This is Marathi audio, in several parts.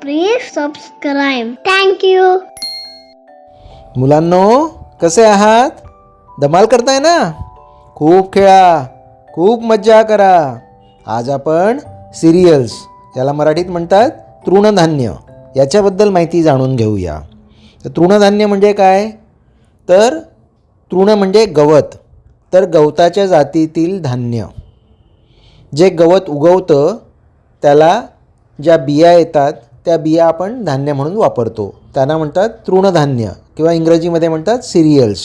Please subscribe. थँक्यू मुलांनो कसे आहात? धमाल करताय ना? खूप खेळा खूप मज्जा करा. आज आपण सिरियल्स याला मराठीत म्हणतात तृणधान्य. याच्याबद्दल माहिती जाणून घेऊया. तर तृणधान्य म्हणजे काय? तर तृण म्हणजे गवत. तर गवताच्या जातीतील धान्य. जे गवत उगवतं त्याला ज्या बिया येतात त्या बिया आपण धान्य म्हणून वापरतो. त्यांना म्हणतात तृणधान्य किंवा इंग्रजीमध्ये म्हणतात सिरियल्स.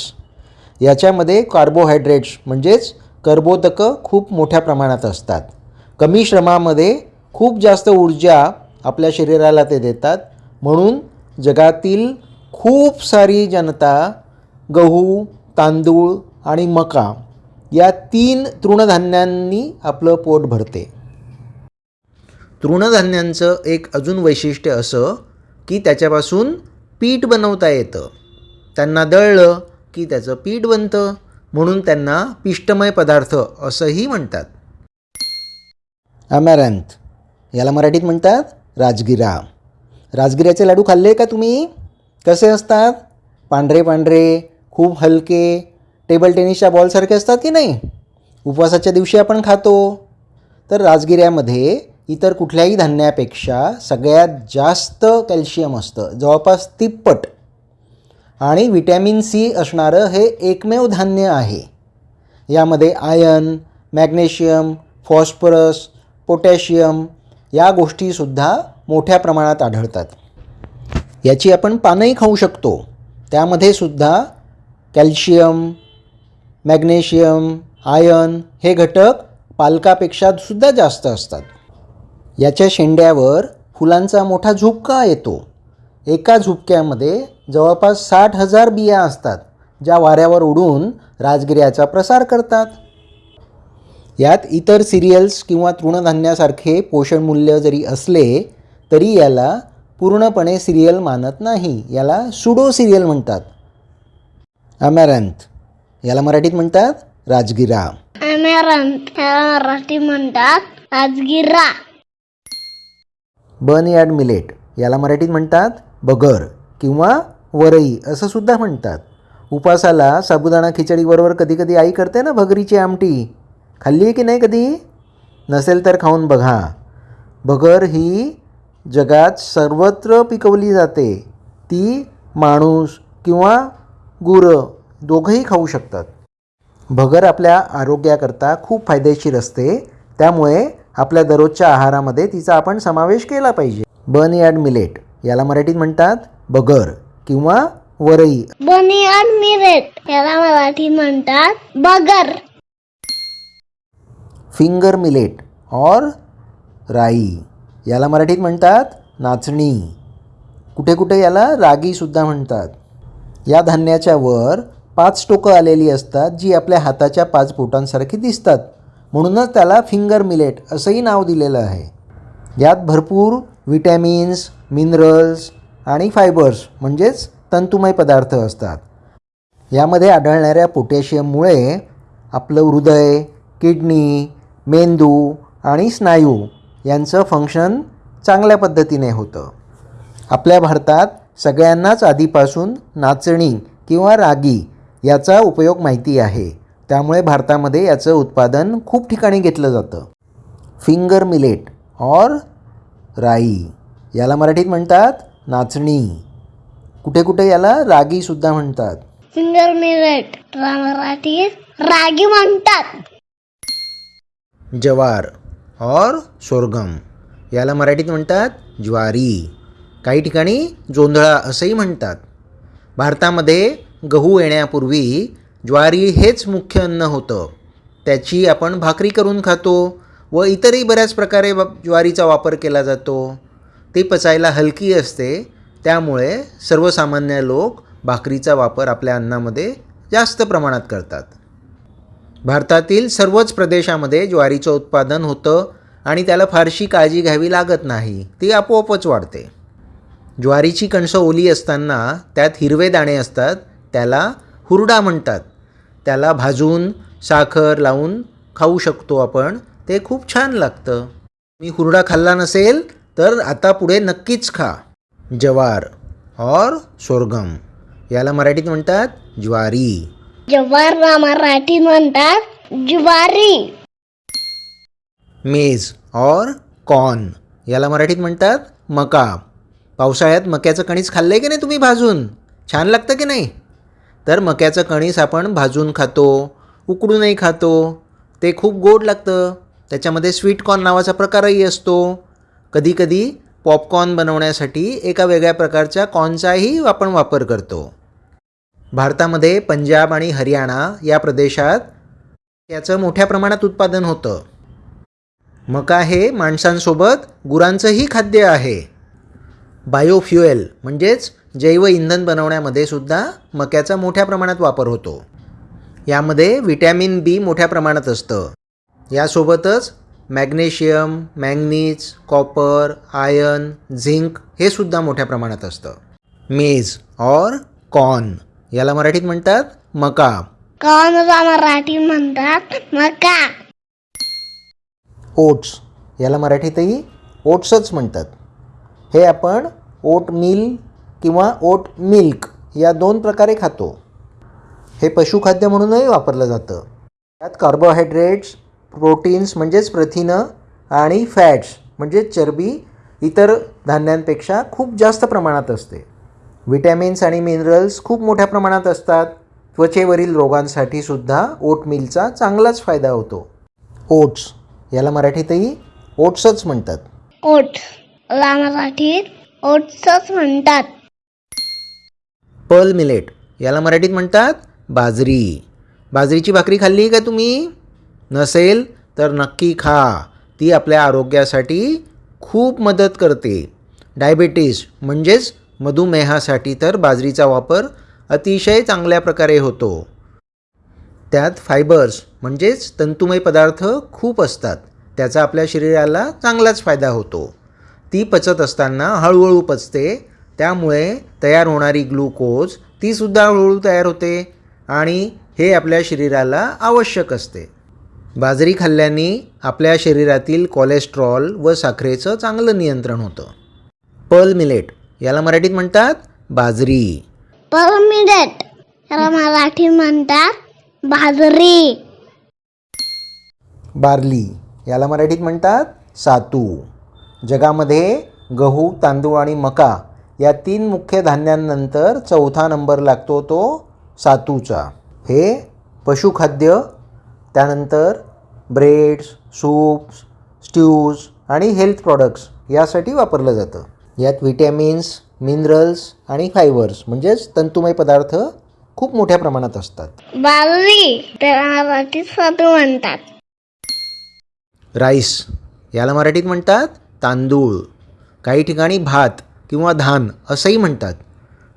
याच्यामध्ये कार्बोहायड्रेट्स म्हणजेच कर्बोदकं खूप मोठ्या प्रमाणात असतात. कमी श्रमामध्ये खूप जास्त ऊर्जा आपल्या शरीराला ते देतात. म्हणून जगातील खूप सारी जनता गहू तांदूळ आणि मका या तीन तृणधान्यांनी आपलं पोट भरते. तृणधान्यांचं एक अजून वैशिष्ट्य असं की त्याच्यापासून पीठ बनवता येतं. त्यांना दळलं की त्याचं पीठ बनतं. म्हणून त्यांना पिष्टमय पदार्थ असंही म्हणतात. अमॅरंथ याला मराठीत म्हणतात राजगिरा. राजगिऱ्याचे लाडू खाल्ले का तुम्ही? कसे असतात? पांढरे पांढरे खूप हलके टेबल टेनिसच्या बॉलसारखे असतात की नाही? उपवासाच्या दिवशी आपण खातो. तर राजगिऱ्यामध्ये इतर कुठल्याही धान्यापेक्षा सगळ्यात जास्त कॅल्शियम असतं जवळपास तिप्पट. आणि विटॅमिन सी असणारं हे एकमेव धान्य आहे. यामध्ये आयन मॅग्नेशियम फॉस्फरस पोटॅशियम या गोष्टीसुद्धा मोठ्या प्रमाणात आढळतात. याची आपण पानंही खाऊ शकतो. त्यामध्ये सुद्धा कॅल्शियम मॅग्नेशियम आयन हे घटक पालकापेक्षा सुद्धा जास्त असतात. याच्या शेंड्यावर फुलांचा मोठा झुपका येतो. एका झुपक्यामध्ये जवळपास साठ हजार बिया असतात ज्या वाऱ्यावर उडून राजगिऱ्याचा प्रसार करतात. यात इतर सिरियल्स किंवा तृणधान्यासारखे पोषणमूल्य जरी असले तरी याला पूर्णपणे सिरियल मानत नाही. याला सुडो सिरियल म्हणतात. अमॅरंथ याला मराठीत म्हणतात राजगिरा. याला मराठी म्हणतात राजगिरा. बन यार्ड मिलेट याला मराठीत म्हणतात बगर किंवा वरई असं सुद्धा म्हणतात. उपासाला साबुदाणा खिचडीबरोबर कधी कधी आई करते ना भगरीची आमटी. खाल्ली आहे की नाही कधी? नसेल तर खाऊन बघा. भगर ही जगात सर्वत्र पिकवली जाते. ती माणूस किंवा गुरं दोघंही खाऊ शकतात. भगर आपल्या आरोग्याकरता खूप फायदेशीर असते. त्यामुळे आपल्या दररोजच्या आहारामध्ये तिचा आपण समावेश केला पाहिजे. बर्नयार्ड मिलेट याला मराठीत म्हणतात बगर किंवा वरई. बनियान मिरेट याला मराठी म्हणतात बगर. फिंगर मिलेट और राई याला मराठीत म्हणतात नाचणी. कुठे कुठे याला रागीसुद्धा म्हणतात. या धान्याच्या वर पाच टोकं आलेली असतात जी आपल्या हाताच्या पाच बोटांसारखी दिसतात. म्हणूनच त्याला फिंगर मिलेट असंही नाव दिलेलं आहे. यात भरपूर विटॅमिन्स मिनरल्स आणि फायबर्स म्हणजेच तंतुमय पदार्थ असतात. यामध्ये आढळणाऱ्या पोटॅशियममुळे आपलं हृदय किडनी मेंदू आणि स्नायू यांचं फंक्शन चांगल्या पद्धतीने होतं. आपल्या भारतात सगळ्यांनाच आधीपासून नाचणी किंवा रागी याचा उपयोग माहिती आहे. त्यामुळे भारतामध्ये याचं उत्पादन खूप ठिकाणी घेतलं जातं. फिंगर मिलेट और राई याला मराठीत म्हणतात नाचणी. कुठे कुठे याला रागीसुद्धा म्हणतात. फिंगर मिरेट मराठीत रागी म्हणतात. जवार और सोरगम याला मराठीत म्हणतात ज्वारी. काही ठिकाणी जोंधळा असंही म्हणतात. भारतामध्ये गहू येण्यापूर्वी ज्वारी हेच मुख्य अन्न होतं. त्याची आपण भाकरी करून खातो व इतरही बऱ्याच प्रकारे ज्वारीचा वापर केला जातो. ती पचायला हलकी असते. त्यामुळे सर्वसामान्य लोक भाकरीचा वापर आपल्या अन्नामध्ये जास्त प्रमाणात करतात. भारतातील सर्वच प्रदेशामध्ये ज्वारीचं उत्पादन होतं आणि त्याला फारशी काळजी घ्यावी लागत नाही. ती आपोआपच वाढते. ज्वारीची कणसं ओली असताना त्यात हिरवे दाणे असतात. त्याला हुरडा म्हणतात. त्याला भाजून साखर लावून खाऊ शकतो आपण. ते खूप छान लागतं. मी हुरडा खाल्ला नसेल तर आता पुढे नक्कीच खा. जवार और सोरगम याला मराठीत म्हणतात ज्वारी. जवारला मराठीत म्हणतात ज्वारी. मेज और कॉर्न. याला मराठीत म्हणतात मका. पावसाळ्यात मक्याचं कणीस खाल्लं आहे की नाही तुम्ही भाजून? छान लागतं की नाही? तर मक्याचं कणीस आपण भाजून खातो उकडूनही खातो. ते खूप गोड लागतं. त्याच्यामध्ये स्वीट कॉर्न नावाचा प्रकारही असतो. कधीकधी पॉपकॉर्न बनवण्यासाठी एका वेगळ्या प्रकारच्या कॉर्नचाही आपण वापर करतो. भारतामध्ये पंजाब आणि हरियाणा या प्रदेशात याचं मोठ्या प्रमाणात उत्पादन होतं. मका हे माणसांसोबत गुरांचंही खाद्य आहे. बायोफ्युएल म्हणजेच जैव इंधन बनवण्यामध्ये सुद्धा मक्याचा मोठ्या प्रमाणात वापर होतो. यामध्ये विटॅमिन बी मोठ्या प्रमाणात असतं. यासोबतच magnesium manganese copper iron zinc हे सुद्धा मोठ्या प्रमाणात असतं. मेज और कॉर्न याला मराठीत म्हणतात मका. कॉर्नला मराठीत म्हणतात मका. ओट्स याला मराठीतही ओट्सच म्हणतात. हे आपण ओट मिल किंवा ओट मिल्क या दोन प्रकारे खातो. हे पशुखाद्य म्हणूनही वापरलं जातं. त्यात कार्बोहायड्रेट्स प्रोटीन्स म्हणजेच प्रथिनं आणि फॅट्स म्हणजेच चरबी इतर धान्यांपेक्षा खूप जास्त प्रमाणात असते. विटॅमिन्स आणि मिनरल्स खूप मोठ्या प्रमाणात असतात. त्वचेवरील रोगांसाठी सुद्धा ओटमिलचा चांगलाच फायदा होतो. ओट्स याला मराठीतही ओट्सच म्हणतात. ओट ला मराठीत ओट्सच म्हणतात. Pearl millet. याला मराठीत म्हणतात बाजरी. बाजरीची भाकरी खाल्ली आहे का तुम्ही? नसेल तर नक्की खा. ती आपल्या आरोग्यासाठी खूप मदत करते. डायबेटीस म्हणजेच मधुमेहासाठी तर बाजरीचा वापर अतिशय चांगल्या प्रकारे होतो. त्यात फायबर्स म्हणजेच तंतुमय पदार्थ खूप असतात. त्याचा आपल्या शरीराला चांगलाच फायदा होतो. ती पचत असताना हळूहळू पचते त्यामुळे तयार होणारी ग्लुकोज तीसुद्धा हळूहळू तयार होते आणि हे आपल्या शरीराला आवश्यक असते. बाजरी खाल्ल्याने आपल्या शरीरातील कोलेस्ट्रॉल व साखरेचं चांगलं नियंत्रण होतं. पर्ल मिलेट याला मराठीत म्हणतात बाजरी. परमिडेट याला मराठीत म्हणतात बाजरी. बार्ली याला मराठीत म्हणतात सातू. जगामध्ये गहू तांदूळ आणि मका या तीन मुख्य धान्यांनंतर चौथा नंबर लागतो तो सातूचा. हे पशुखाद्य त्यानंतर ब्रेड्स सूप्स स्ट्यूज आणि हेल्थ प्रॉडक्ट्स यासाठी वापरलं जातं. यात विटॅमिन्स मिनरल्स आणि फायबर्स म्हणजेच तंतुमय पदार्थ खूप मोठ्या प्रमाणात असतात. बाजरी म्हणतात. राईस याला मराठीत म्हणतात तांदूळ. काही ठिकाणी भात किंवा धान असंही म्हणतात.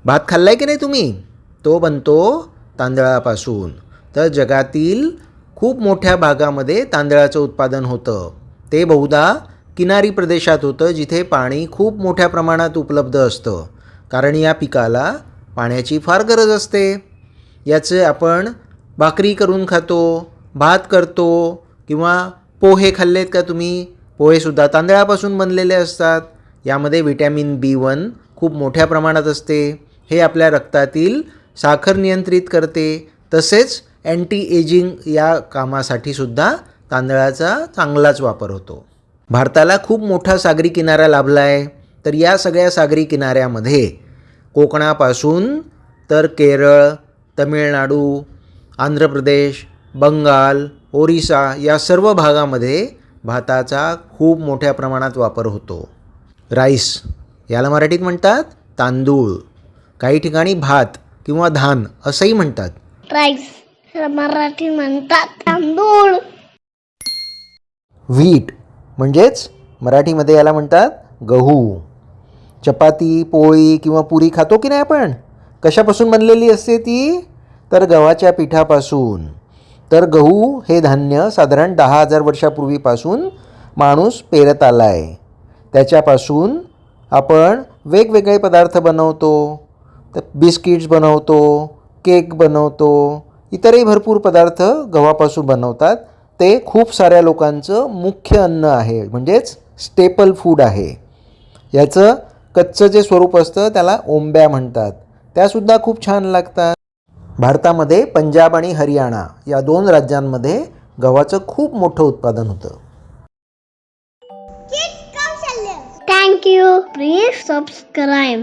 भात खाल्लाय की नाही तुम्ही? तो बनतो तांदळापासून. तर जगातील खूप मोठ्या भागामध्ये तांदळाचं उत्पादन होतं. ते बहुधा किनारी प्रदेशात होतं जिथे पाणी खूप मोठ्या प्रमाणात उपलब्ध असतं. कारण या पिकाला पाण्याची फार गरज असते. याचे आपण भाकरी करून खातो भात करतो किंवा पोहे खाल्लेत का तुम्ही? पोहेसुद्धा तांदळापासून बनलेले असतात. यामध्ये विटॅमिन बी वन खूप मोठ्या प्रमाणात असते. हे आपल्या रक्तातील साखर नियंत्रित करते. तसेच अँटी एजिंग या कामासाठी सुद्धा तांदळाचा चांगलाच वापर होतो. भारताला खूप मोठा सागरी किनारा लाभला आहे तर या सगळ्या सागरी किनाऱ्यामध्ये कोकणापासून तर केरळ तमिळनाडू आंध्र प्रदेश बंगाल ओरिसा या सर्व भागामध्ये भाताचा खूप मोठ्या प्रमाणात वापर होतो. राईस. याला मराठीत म्हणतात तांदूळ. काही ठिकाणी भात किंवा धान असंही म्हणतात. राईस याला मराठीत म्हणतात तांदूळ. व्हीट म्हणजेच मराठीमध्ये याला म्हणतात गहू. चपाती पोळी किंवा पुरी खातो की नाही आपण? कशापासून बनलेली असते ती? तर गव्हाच्या पिठापासून. तर गहू हे धान्य साधारण दहा हजार वर्षापूर्वीपासून माणूस पेरत आला आहे त्याच्यापासून आपण वेगवेगळे पदार्थ बनवतो तर बिस्किट्स बनवतो केक बनवतो इतरही भरपूर पदार्थ गव्हापासून बनवतात. ते खूप साऱ्या लोकांचं मुख्य अन्न आहे म्हणजेच स्टेपल फूड आहे. याचं कच्चं जे स्वरूप असतं त्याला ओंब्या म्हणतात. त्यासुद्धा खूप छान लागतात. भारतामध्ये पंजाब आणि हरियाणा या दोन राज्यांमध्ये गव्हाचं खूप मोठं उत्पादन होतं. Thank you please subscribe